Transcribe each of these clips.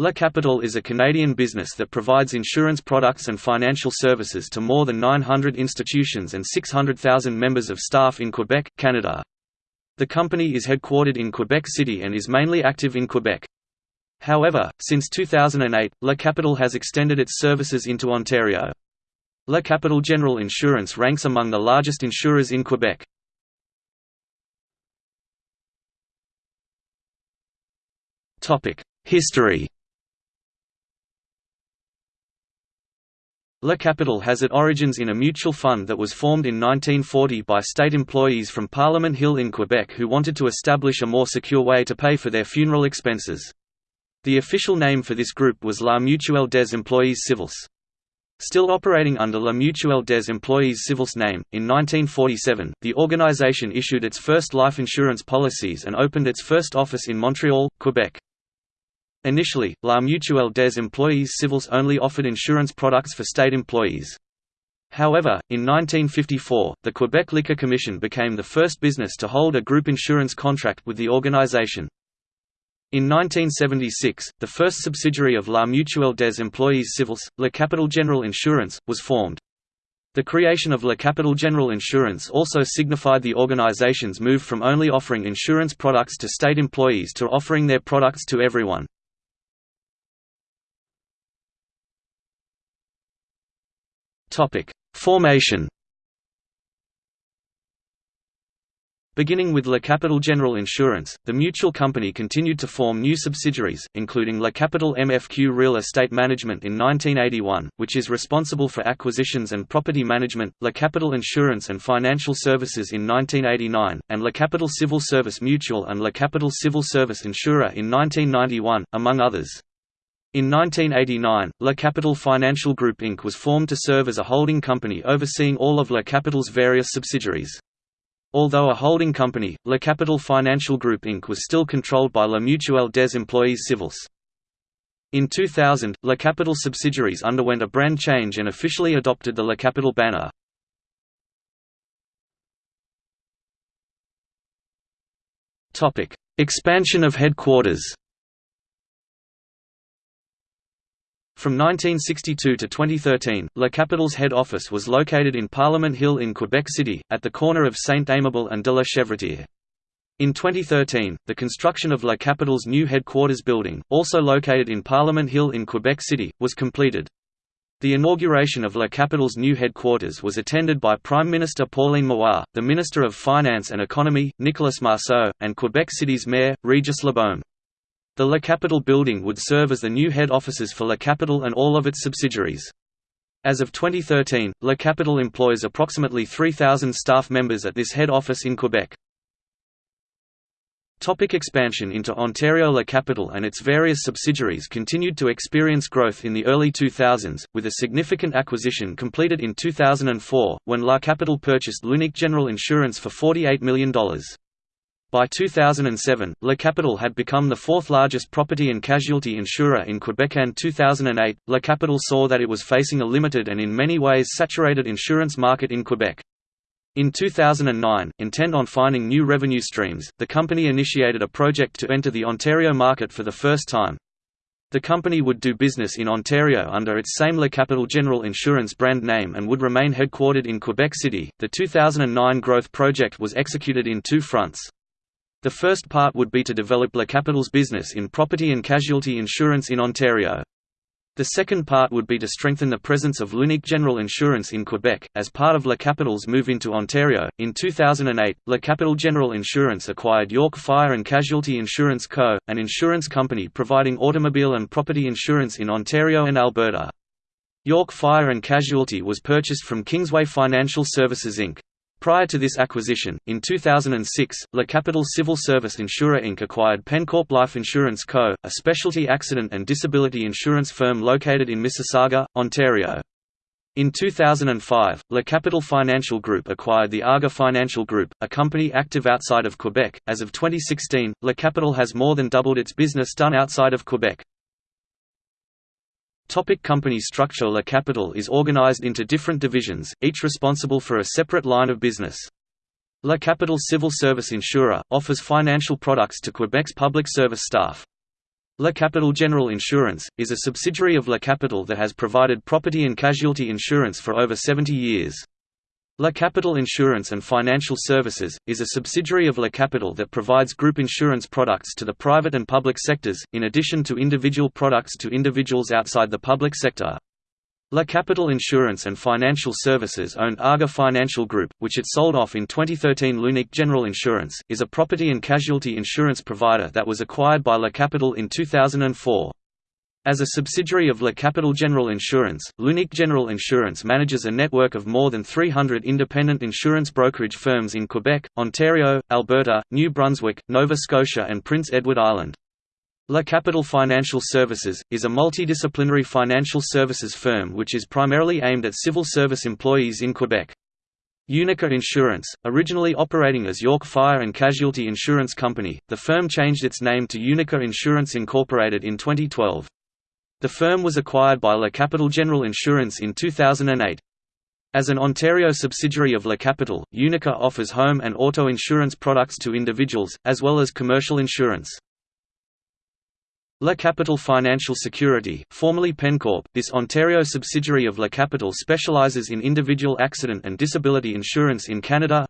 La Capitale is a Canadian business that provides insurance products and financial services to more than 900 institutions and 600,000 members of staff in Quebec, Canada. The company is headquartered in Quebec City and is mainly active in Quebec. However, since 2008, La Capitale has extended its services into Ontario. La Capitale General Insurance ranks among the largest insurers in Quebec. History La Capitale has its origins in a mutual fund that was formed in 1940 by state employees from Parliament Hill in Quebec who wanted to establish a more secure way to pay for their funeral expenses. The official name for this group was La Mutuelle des Employés Civils. Still operating under La Mutuelle des Employés Civils name, in 1947, the organization issued its first life insurance policies and opened its first office in Montreal, Quebec. Initially, La Mutuelle des Employés Civils only offered insurance products for state employees. However, in 1954, the Quebec Liquor Commission became the first business to hold a group insurance contract with the organization. In 1976, the first subsidiary of La Mutuelle des Employés Civils, La Capitale General Insurance, was formed. The creation of La Capitale General Insurance also signified the organization's move from only offering insurance products to state employees to offering their products to everyone. Topic: Formation. Beginning with La Capitale General Insurance, the mutual company continued to form new subsidiaries, including La Capitale MFQ Real Estate Management in 1981, which is responsible for acquisitions and property management, La Capitale Insurance and Financial Services in 1989, and La Capitale Civil Service Mutual and La Capitale Civil Service Insurer in 1991, among others. In 1989, La Capitale Financial Group Inc. was formed to serve as a holding company overseeing all of La Capitale's various subsidiaries. Although a holding company, La Capitale Financial Group Inc. was still controlled by La Mutuelle des Employés Civils. In 2000, La Capitale subsidiaries underwent a brand change and officially adopted the La Capitale banner. Expansion of headquarters From 1962 to 2013, La Capitale's head office was located in Parliament Hill in Quebec City, at the corner of Saint-Amable and de la Chevrotière. In 2013, the construction of La Capitale's new headquarters building, also located in Parliament Hill in Quebec City, was completed. The inauguration of La Capitale's new headquarters was attended by Prime Minister Pauline Marois, the Minister of Finance and Economy, Nicolas Marceau, and Quebec City's Mayor, Regis Labeaume. The La Capitale building would serve as the new head offices for La Capitale and all of its subsidiaries. As of 2013, La Capitale employs approximately 3,000 staff members at this head office in Quebec. Topic expansion into Ontario La Capitale and its various subsidiaries continued to experience growth in the early 2000s, with a significant acquisition completed in 2004, when La Capitale purchased L'Unique General Insurance for $48 million. By 2007, La Capitale had become the fourth largest property and casualty insurer in Quebec and 2008, La Capitale saw that it was facing a limited and in many ways saturated insurance market in Quebec. In 2009, intent on finding new revenue streams, the company initiated a project to enter the Ontario market for the first time. The company would do business in Ontario under its same La Capitale General Insurance brand name and would remain headquartered in Quebec City. The 2009 growth project was executed in two fronts. The first part would be to develop La Capitale's business in property and casualty insurance in Ontario. The second part would be to strengthen the presence of L'Unique General Insurance in Quebec, as part of La Capitale's move into Ontario. In 2008, La Capitale General Insurance acquired York Fire and Casualty Insurance Co., an insurance company providing automobile and property insurance in Ontario and Alberta. York Fire and Casualty was purchased from Kingsway Financial Services Inc. Prior to this acquisition, in 2006, La Capitale Civil Service Insurer Inc. acquired Pencorp Life Insurance Co., a specialty accident and disability insurance firm located in Mississauga, Ontario. In 2005, La Capitale Financial Group acquired the Arga Financial Group, a company active outside of Quebec. As of 2016, La Capitale has more than doubled its business done outside of Quebec. Topic company structure La Capitale is organized into different divisions, each responsible for a separate line of business. La Capitale Civil Service Insurer, offers financial products to Quebec's public service staff. La Capitale General Insurance, is a subsidiary of La Capitale that has provided property and casualty insurance for over 70 years. La Capitale Insurance and Financial Services, is a subsidiary of La Capitale that provides group insurance products to the private and public sectors, in addition to individual products to individuals outside the public sector. La Capitale Insurance and Financial Services owned Arga Financial Group, which it sold off in 2013 L'Unique General Insurance, is a property and casualty insurance provider that was acquired by La Capitale in 2004. As a subsidiary of La Capitale General Insurance, L'Unique General Insurance manages a network of more than 300 independent insurance brokerage firms in Quebec, Ontario, Alberta, New Brunswick, Nova Scotia and Prince Edward Island. La Capitale Financial Services, is a multidisciplinary financial services firm which is primarily aimed at civil service employees in Quebec. Unica Insurance, originally operating as York Fire and Casualty Insurance Company, the firm changed its name to Unica Insurance Incorporated in 2012. The firm was acquired by La Capitale General Insurance in 2008. As an Ontario subsidiary of La Capitale, Unica offers home and auto insurance products to individuals, as well as commercial insurance. La Capitale Financial Security, formerly Pencorp, this Ontario subsidiary of La Capitale specializes in individual accident and disability insurance in Canada.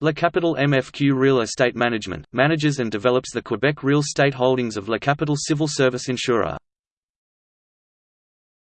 La Capitale MFQ Real Estate Management, manages and develops the Quebec real estate holdings of La Capitale Civil Service Insurer.